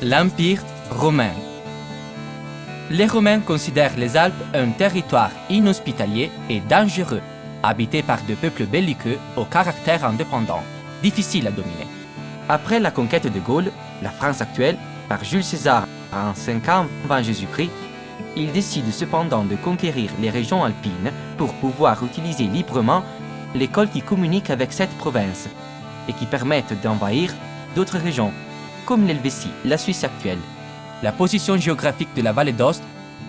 L'Empire romain. Les Romains considèrent les Alpes un territoire inhospitalier et dangereux, habité par des peuples belliqueux au caractère indépendant, difficile à dominer. Après la conquête de Gaulle, la France actuelle, par Jules César en 5 ans avant Jésus-Christ, il décide cependant de conquérir les régions alpines pour pouvoir utiliser librement l'école qui communique avec cette province et qui permettent d'envahir d'autres régions, comme l'Helvétie, la Suisse actuelle. La position géographique de la vallée d'Ost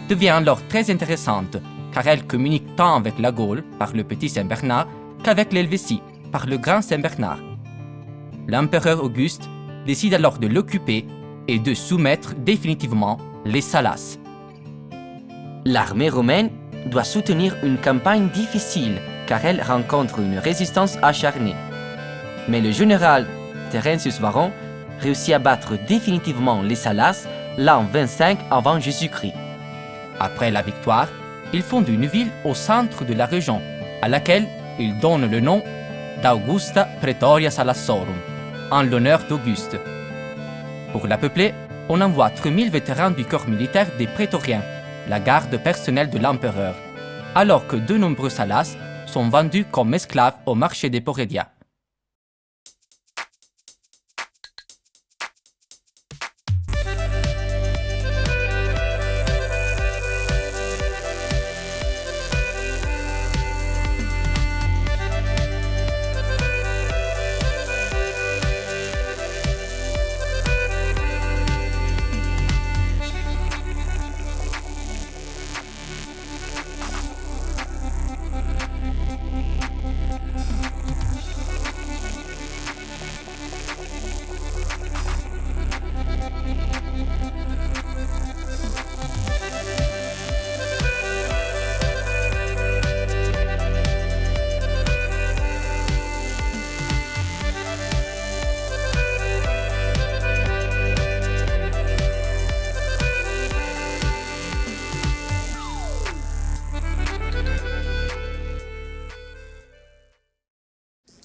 devient alors très intéressante, car elle communique tant avec la Gaule, par le petit Saint-Bernard, qu'avec l'Helvétie, par le grand Saint-Bernard. L'empereur Auguste décide alors de l'occuper et de soumettre définitivement les Salas. L'armée romaine doit soutenir une campagne difficile car elle rencontre une résistance acharnée. Mais le général Terentius Varon réussit à battre définitivement les Salas l'an 25 avant Jésus-Christ. Après la victoire, il fonde une ville au centre de la région, à laquelle il donne le nom d'Augusta Praetoria Salassorum, en l'honneur d'Auguste. Pour la peupler, on envoie 3000 vétérans du corps militaire des prétoriens, la garde personnelle de l'empereur, alors que de nombreux salas sont vendus comme esclaves au marché des Porédia.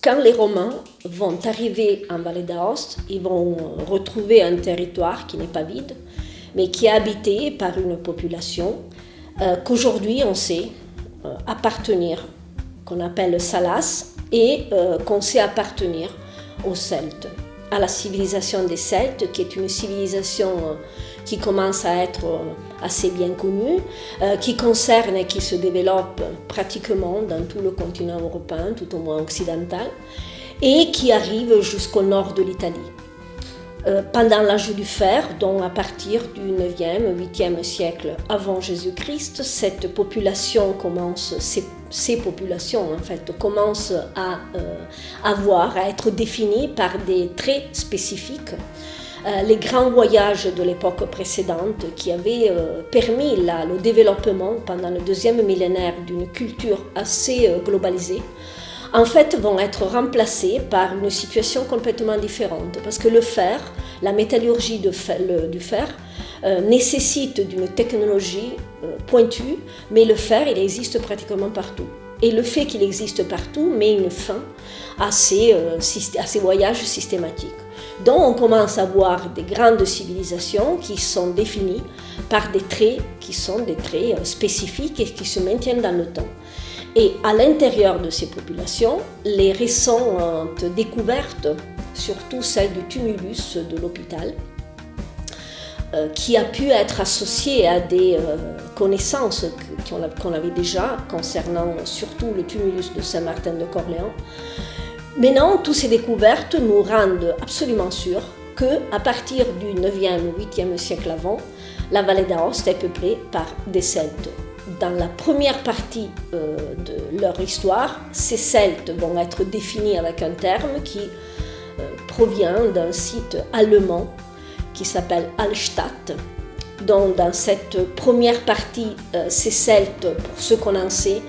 Quand les Romains vont arriver en Vallée d'Aoste, ils vont retrouver un territoire qui n'est pas vide, mais qui est habité par une population euh, qu'aujourd'hui on sait euh, appartenir, qu'on appelle Salas, et euh, qu'on sait appartenir aux Celtes, à la civilisation des Celtes, qui est une civilisation qui commence à être assez bien connue, qui concerne et qui se développe pratiquement dans tout le continent européen, tout au moins occidental, et qui arrive jusqu'au nord de l'Italie. Pendant l'âge du fer, donc à partir du 9e, 8e siècle avant Jésus-Christ, cette population commence, ces, populations en fait, commencent à avoir, à être définies par des traits spécifiques. Euh, les grands voyages de l'époque précédente qui avaient euh, permis le développement pendant le deuxième millénaire d'une culture assez euh, globalisée, en fait vont être remplacés par une situation complètement différente. Parce que le fer, la métallurgie du fer, nécessite d'une technologie pointue, mais le fer, il existe pratiquement partout. Et le fait qu'il existe partout met une fin à ces voyages systématiques. Donc on commence à voir des grandes civilisations qui sont définies par des traits qui sont des traits euh, spécifiques et qui se maintiennent dans le temps. Et à l'intérieur de ces populations, les récentes découvertes, surtout celle du tumulus de l'hôpital, euh, qui a pu être associé à des euh, connaissances qu'on avait déjà concernant surtout le tumulus de Saint-Martin de Corléans, Maintenant, toutes ces découvertes nous rendent absolument sûrs qu'à partir du 9e ou 8e siècle avant, la vallée d'Aoste est peuplée par des Celtes. Dans la première partie euh, de leur histoire, ces Celtes vont être définis avec un terme qui euh, provient d'un site allemand qui s'appelle Hallstatt. Dans cette première partie, euh, ces Celtes, pour ce qu'on en sait,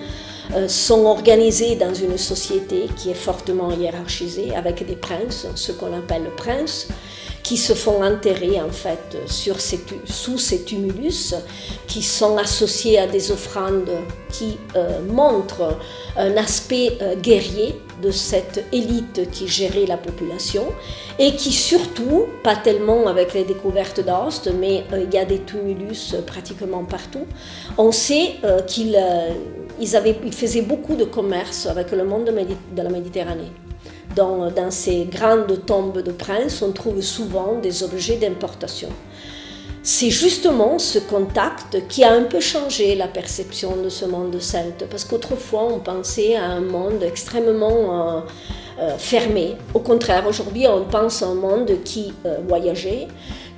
sont organisés dans une société qui est fortement hiérarchisée avec des princes, ce qu'on appelle princes, qui se font enterrer en fait sur ces, sous ces tumulus qui sont associés à des offrandes qui euh, montrent un aspect euh, guerrier de cette élite qui gérait la population et qui surtout, pas tellement avec les découvertes d'Aoste, mais euh, il y a des tumulus pratiquement partout, on sait qu'ils ils faisaient beaucoup de commerce avec le monde de la Méditerranée. Dans, ces grandes tombes de princes, on trouve souvent des objets d'importation. C'est justement ce contact qui a un peu changé la perception de ce monde celte, parce qu'autrefois on pensait à un monde extrêmement euh, euh, fermé. Au contraire, aujourd'hui on pense à un monde qui euh, voyageait,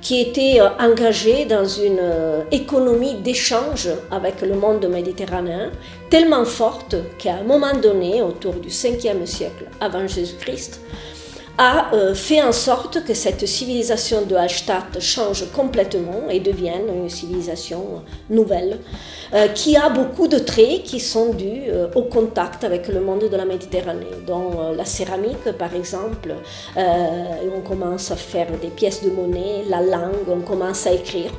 qui était euh, engagé dans une euh, économie d'échange avec le monde méditerranéen, tellement forte qu'à un moment donné, autour du 5e siècle avant Jésus-Christ, a euh, fait en sorte que cette civilisation de Hallstatt change complètement et devienne une civilisation nouvelle, euh, qui a beaucoup de traits qui sont dus euh, au contact avec le monde de la Méditerranée, dont la céramique par exemple, on commence à faire des pièces de monnaie, la langue, on commence à écrire,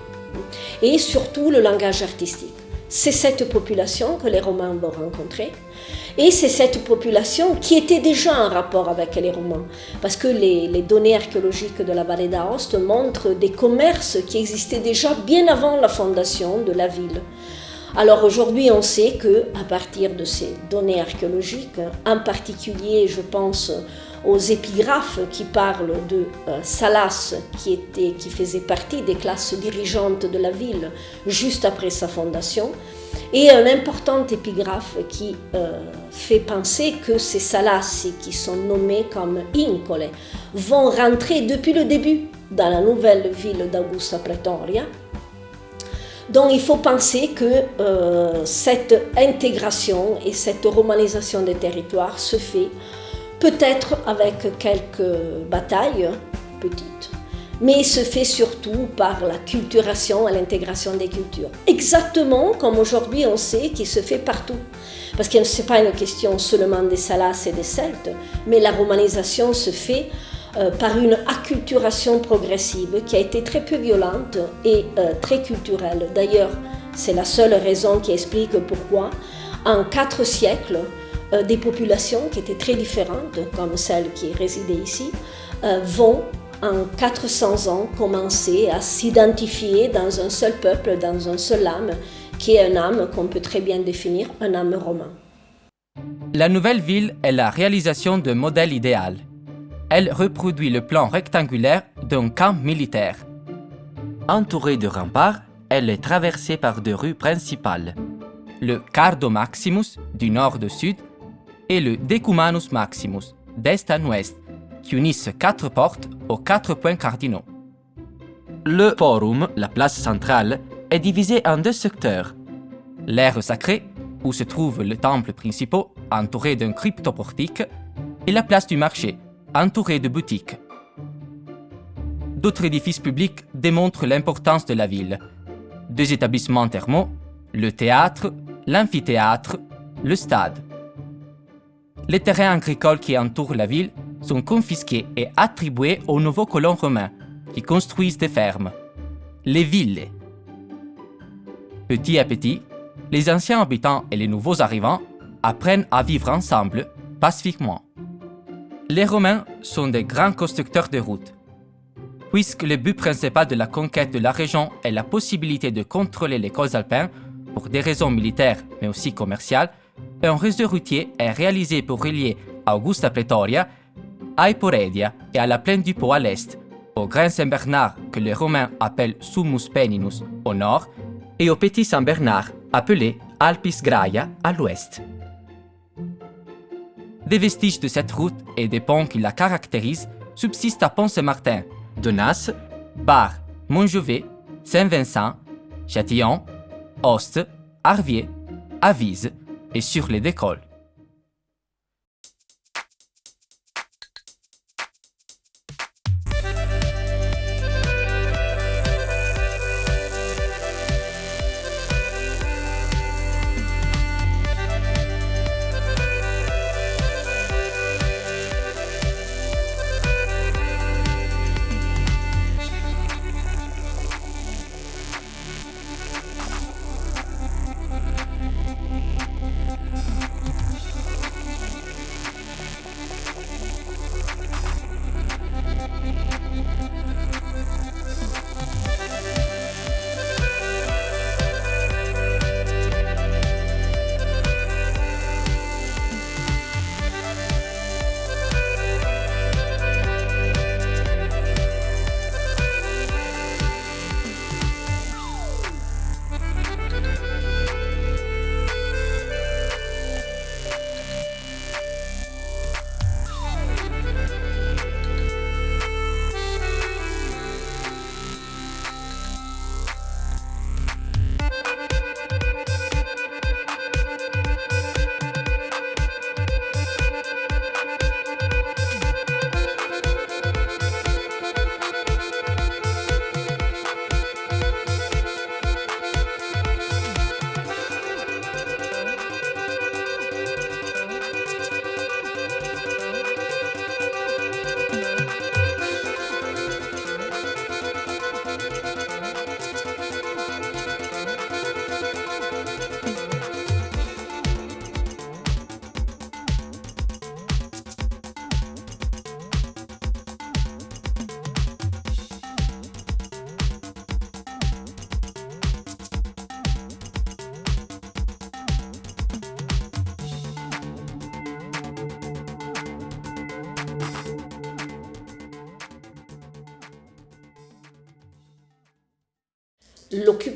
et surtout le langage artistique. C'est cette population que les Romains vont rencontrer. Et c'est cette population qui était déjà en rapport avec les Romains, parce que les, données archéologiques de la vallée d'Aoste montrent des commerces qui existaient déjà bien avant la fondation de la ville. Alors aujourd'hui, on sait que à partir de ces données archéologiques, en particulier, je pense aux épigraphes qui parlent de euh, Salas, qui, était, qui faisait partie des classes dirigeantes de la ville juste après sa fondation, et un important épigraphe qui euh, fait penser que ces Salassi, qui sont nommés comme Incole, vont rentrer depuis le début dans la nouvelle ville d'Augusta Pretoria. Donc il faut penser que euh, cette intégration et cette romanisation des territoires se fait peut-être avec quelques batailles petites, mais se fait surtout par la culturation et l'intégration des cultures. Exactement comme aujourd'hui on sait qu'il se fait partout. Parce que ce n'est pas une question seulement des Salas et des Celtes, mais la romanisation se fait euh, par une acculturation progressive qui a été très peu violente et euh, très culturelle. D'ailleurs, c'est la seule raison qui explique pourquoi, en quatre siècles, des populations qui étaient très différentes, comme celles qui résidaient ici, euh, vont en 400 ans commencer à s'identifier dans un seul peuple, dans un seul âme, qui est un âme qu'on peut très bien définir, un âme romain. La nouvelle ville est la réalisation d'un modèle idéal. Elle reproduit le plan rectangulaire d'un camp militaire. Entourée de remparts, elle est traversée par deux rues principales. Le Cardo Maximus, du nord au sud, et le Decumanus Maximus, d'est en ouest, qui unissent quatre portes aux quatre points cardinaux. Le forum, la place centrale, est divisé en deux secteurs. L'aire sacrée, où se trouvent les temples principaux, entourés d'un cryptoportique, et la place du marché, entourée de boutiques. D'autres édifices publics démontrent l'importance de la ville. Deux établissements thermaux, le théâtre, l'amphithéâtre, le stade. Les terrains agricoles qui entourent la ville sont confisqués et attribués aux nouveaux colons romains qui construisent des fermes, les villes. Petit à petit, les anciens habitants et les nouveaux arrivants apprennent à vivre ensemble pacifiquement. Les Romains sont des grands constructeurs de routes. Puisque le but principal de la conquête de la région est la possibilité de contrôler les cols alpins pour des raisons militaires mais aussi commerciales, un réseau routier est réalisé pour relier Augusta Pretoria à Eporedia et à la plaine du Pau à l'est, au Grand Saint-Bernard que les Romains appellent Summus Peninus au nord et au Petit Saint-Bernard appelé Alpis Graia à l'ouest. Des vestiges de cette route et des ponts qui la caractérisent subsistent à Pont-Saint-Martin, Donas, Bar, Montjovet, Saint-Vincent, Châtillon, Oste, Arvier, Avise et sur les décolles.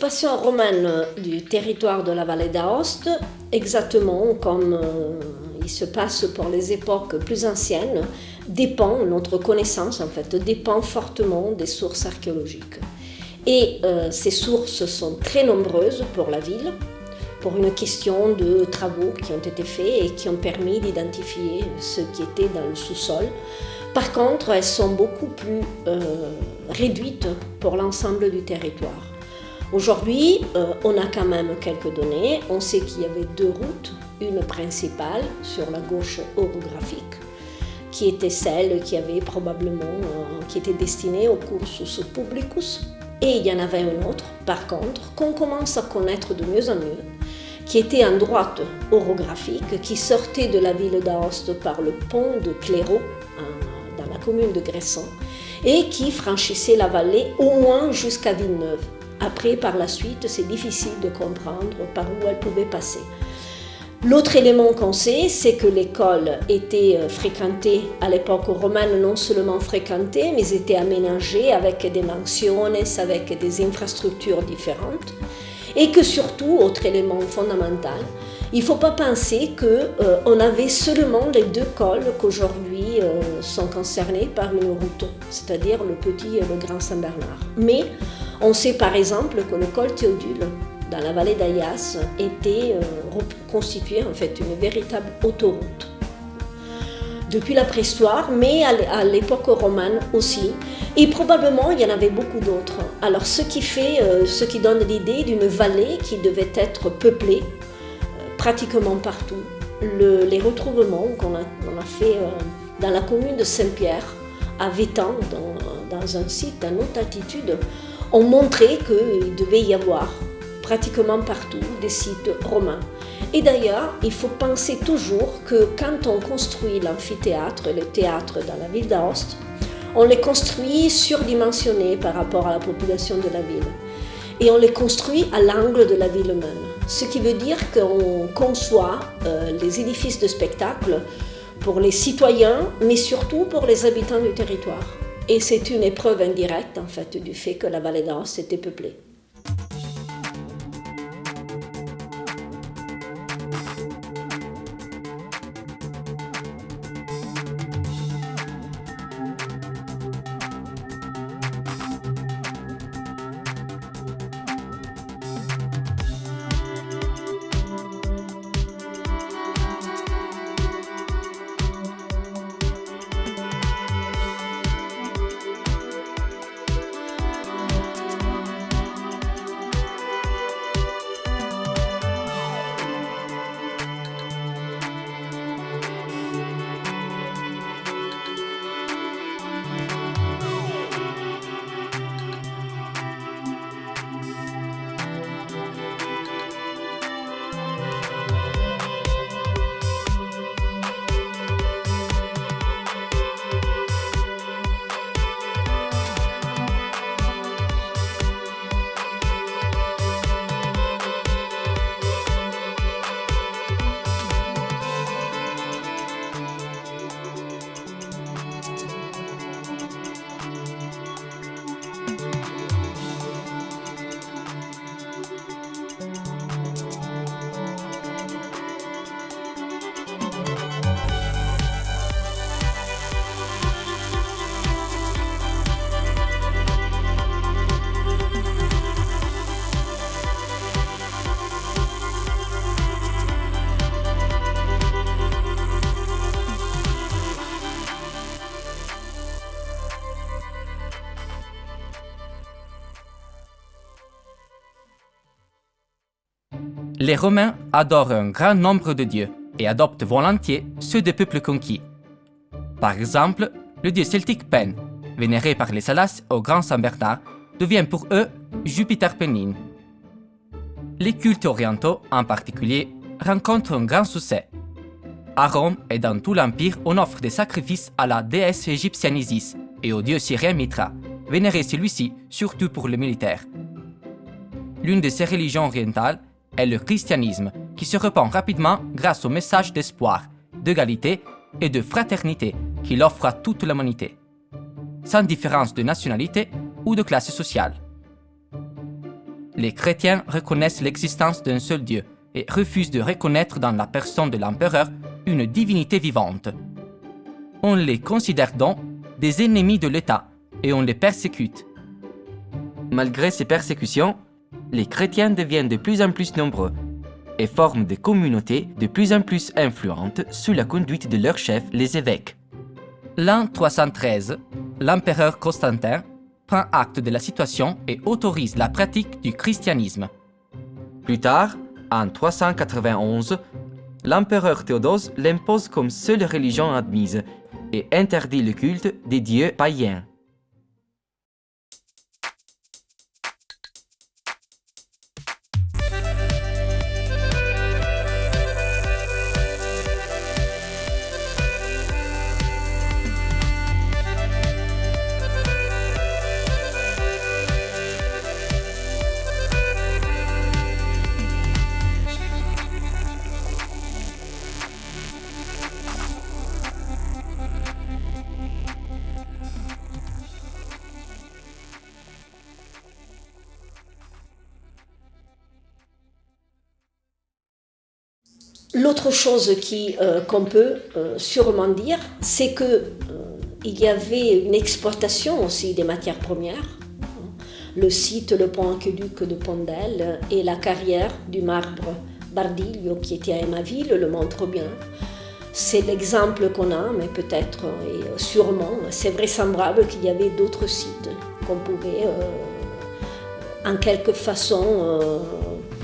L'occupation romaine du territoire de la vallée d'Aoste, exactement comme euh, il se passe pour les époques plus anciennes, dépend, notre connaissance en fait, dépend fortement des sources archéologiques. Et euh, ces sources sont très nombreuses pour la ville, pour une question de travaux qui ont été faits et qui ont permis d'identifier ce qui était dans le sous-sol. Par contre, elles sont beaucoup plus euh, réduites pour l'ensemble du territoire. Aujourd'hui, euh, on a quand même quelques données. On sait qu'il y avait deux routes, une principale sur la gauche orographique, qui était celle qui avait probablement, euh, qui était destinée au cursus publicus, et il y en avait une autre, par contre, qu'on commence à connaître de mieux en mieux, qui était en droite orographique, qui sortait de la ville d'Aoste par le pont de Clairaut, dans la commune de Gresson, et qui franchissait la vallée au moins jusqu'à Villeneuve. Après, par la suite, c'est difficile de comprendre par où elle pouvait passer. L'autre élément qu'on sait, c'est que l'école était euh, fréquentée à l'époque romaine, non seulement fréquentée, mais était aménagée avec des mansiones, avec des infrastructures différentes. Et que surtout, autre élément fondamental, il ne faut pas penser qu'on euh, avait seulement les deux cols qu'aujourd'hui euh, sont concernés par une route, c'est-à-dire le petit et le grand Saint-Bernard. Mais on sait par exemple que le col Théodule, dans la vallée d'Ayas, était euh, constitué en fait une véritable autoroute. Depuis la préhistoire, mais à l'époque romane aussi, et probablement il y en avait beaucoup d'autres. Alors ce qui fait, euh, ce qui donne l'idée d'une vallée qui devait être peuplée euh, pratiquement partout. les retrouvements qu'on a, fait dans la commune de Saint-Pierre, à Vétan, dans, dans un site à haute altitude, ont montré qu'il devait y avoir pratiquement partout des sites romains. Et d'ailleurs, il faut penser toujours que quand on construit l'amphithéâtre le théâtre dans la ville d'Aoste, on les construit surdimensionnés par rapport à la population de la ville. Et on les construit à l'angle de la ville même. Ce qui veut dire qu'on conçoit euh, les édifices de spectacle pour les citoyens, mais surtout pour les habitants du territoire. Et c'est une épreuve indirecte en fait du fait que la vallée d'Aoste était peuplée. Les Romains adorent un grand nombre de dieux et adoptent volontiers ceux des peuples conquis. Par exemple, le dieu celtique Pen, vénéré par les Salas au Grand Saint-Bernard, devient pour eux Jupiter Pennine. Les cultes orientaux, en particulier, rencontrent un grand succès. À Rome et dans tout l'Empire, on offre des sacrifices à la déesse égyptienne Isis et au dieu syrien Mitra, vénéré celui-ci surtout pour le militaire. L'une de ces religions orientales est le christianisme, qui se répand rapidement grâce au message d'espoir, d'égalité et de fraternité qu'il offre à toute l'humanité, sans différence de nationalité ou de classe sociale. les chrétiens reconnaissent l'existence d'un seul Dieu et refusent de reconnaître dans la personne de l'empereur une divinité vivante. On les considère donc des ennemis de l'État et on les persécute. Malgré ces persécutions, les chrétiens deviennent de plus en plus nombreux et forment des communautés de plus en plus influentes sous la conduite de leurs chefs, les évêques. L'an 313, l'empereur Constantin prend acte de la situation et autorise la pratique du christianisme. Plus tard, en 391, l'empereur Théodose l'impose comme seule religion admise et interdit le culte des dieux païens. L'autre chose euh, qu'on peut euh, sûrement dire, c'est qu'il euh, y avait une exploitation aussi des matières premières. Le site, le pont aqueduc de Pondel et la carrière du marbre Bardiglio qui était à Emaville le montrent bien. C'est l'exemple qu'on a, mais peut-être et sûrement, c'est vraisemblable qu'il y avait d'autres sites qu'on pouvait en quelque façon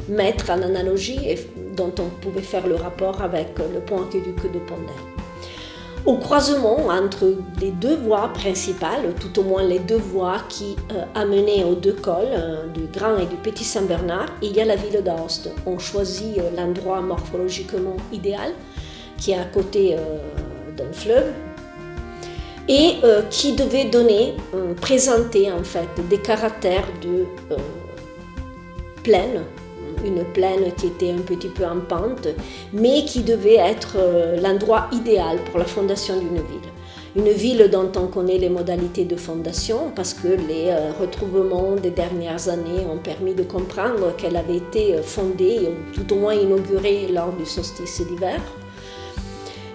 mettre en analogie et dont on pouvait faire le rapport avec le pont aqueduc de Pondel. Au croisement entre les deux voies principales, tout au moins les deux voies qui euh, amenaient aux deux cols, euh, du Grand et du Petit Saint-Bernard, il y a la ville d'Aoste. On choisit euh, l'endroit morphologiquement idéal, qui est à côté d'un fleuve, et qui devait donner, présenter en fait des caractères de plaine une plaine qui était un petit peu en pente, mais qui devait être euh, l'endroit idéal pour la fondation d'une ville. Une ville dont on connaît les modalités de fondation parce que les euh, retrouvements des dernières années ont permis de comprendre qu'elle avait été euh, fondée, ou tout au moins inaugurée lors du solstice d'hiver,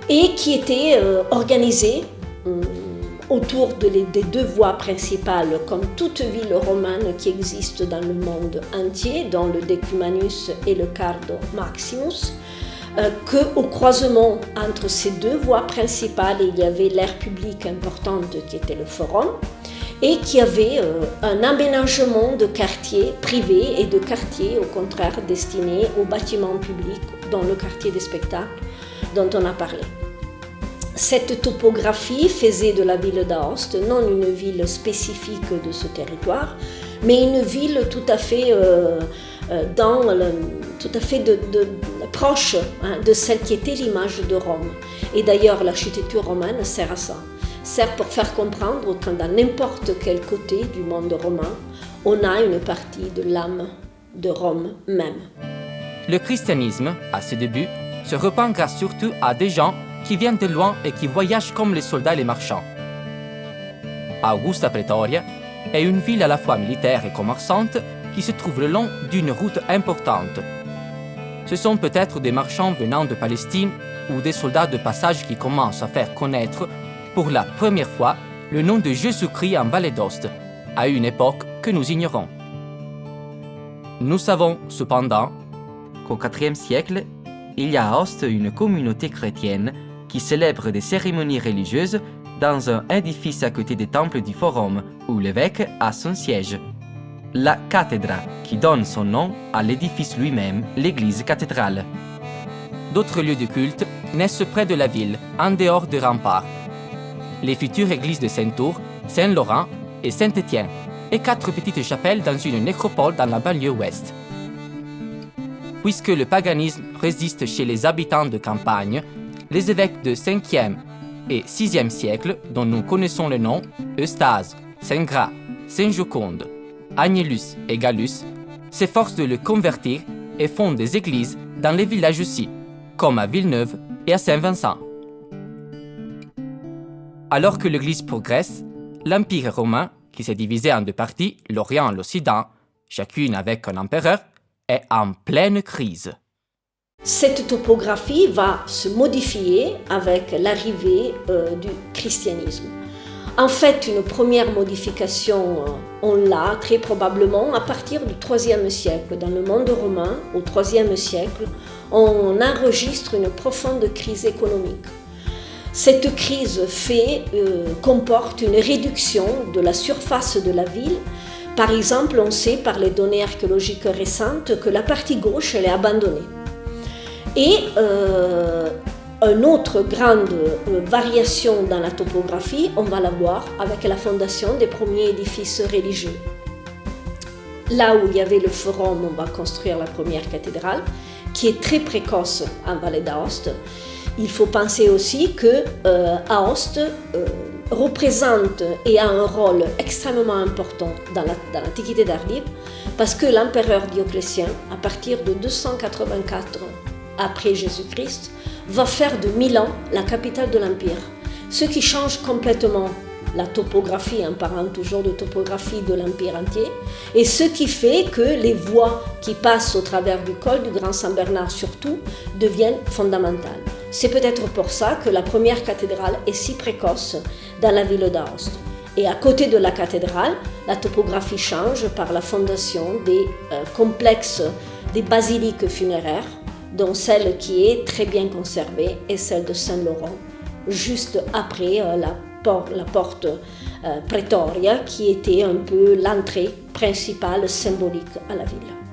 et qui était organisée autour des deux voies principales, comme toute ville romane qui existe dans le monde entier, dont le Decumanus et le Cardo Maximus, euh, qu'au croisement entre ces deux voies principales, il y avait l'aire publique importante qui était le forum, et qui avait euh, un aménagement de quartiers privés et de quartiers, au contraire, destinés aux bâtiments publics, dont le quartier des spectacles dont on a parlé. Cette topographie faisait de la ville d'Aoste non une ville spécifique de ce territoire, mais une ville tout à fait, euh, euh, dans tout à fait proche hein, de celle qui était l'image de Rome. Et d'ailleurs, l'architecture romaine sert à ça. Sert pour faire comprendre que dans n'importe quel côté du monde romain, on a une partie de l'âme de Rome même. Le christianisme, à ses débuts, se repent grâce surtout à des gens qui viennent de loin et qui voyagent comme les soldats et les marchands. Augusta Pretoria est une ville à la fois militaire et commerçante qui se trouve le long d'une route importante. Ce sont peut-être des marchands venant de Palestine ou des soldats de passage qui commencent à faire connaître pour la première fois le nom de Jésus-Christ en Vallée d'Ost, à une époque que nous ignorons. Nous savons cependant qu'au IVe siècle, il y a à Ost une communauté chrétienne qui célèbre des cérémonies religieuses dans un édifice à côté des temples du Forum, où l'évêque a son siège. La cathédrale, qui donne son nom à l'édifice lui-même, l'église cathédrale. D'autres lieux de culte naissent près de la ville, en dehors des remparts. Les futures églises de Saint-Tour, Saint-Laurent et Saint-Étienne, et quatre petites chapelles dans une nécropole dans la banlieue ouest. Puisque le paganisme résiste chez les habitants de campagne, les évêques de 5e et 6e siècle, dont nous connaissons le nom, Eustase, Saint-Gras, Saint-Joconde, Agnellus et Gallus, s'efforcent de le convertir et fondent des églises dans les villages aussi, comme à Villeneuve et à Saint-Vincent. Alors que l'Église progresse, l'Empire romain, qui s'est divisé en deux parties, l'Orient et l'Occident, chacune avec un empereur, est en pleine crise. Cette topographie va se modifier avec l'arrivée euh, du christianisme. En fait, une première modification, euh, on l'a très probablement à partir du IIIe siècle. Dans le monde romain, au IIIe siècle, on enregistre une profonde crise économique. Cette crise fait, euh, comporte une réduction de la surface de la ville. Par exemple, on sait par les données archéologiques récentes que la partie gauche est abandonnée. Et euh, une autre grande euh, variation dans la topographie, on va la voir avec la fondation des premiers édifices religieux. Là où il y avait le forum, on va construire la première cathédrale, qui est très précoce en vallée d'Aoste. Il faut penser aussi que euh, Aoste représente et a un rôle extrêmement important dans l'Antiquité d'Ardive, parce que l'empereur Dioclétien, à partir de 284 après Jésus-Christ, va faire de Milan la capitale de l'Empire, ce qui change complètement la topographie, en parlant toujours de topographie de l'Empire entier, et ce qui fait que les voies qui passent au travers du col du Grand Saint-Bernard surtout deviennent fondamentales. C'est peut-être pour ça que la première cathédrale est si précoce dans la ville d'Aoste. Et à côté de la cathédrale, la topographie change par la fondation des euh, complexes, des basiliques funéraires, dont celle qui est très bien conservée est celle de Saint-Laurent, juste après euh, la, la, porte euh, Pretoria, qui était un peu l'entrée principale symbolique à la ville.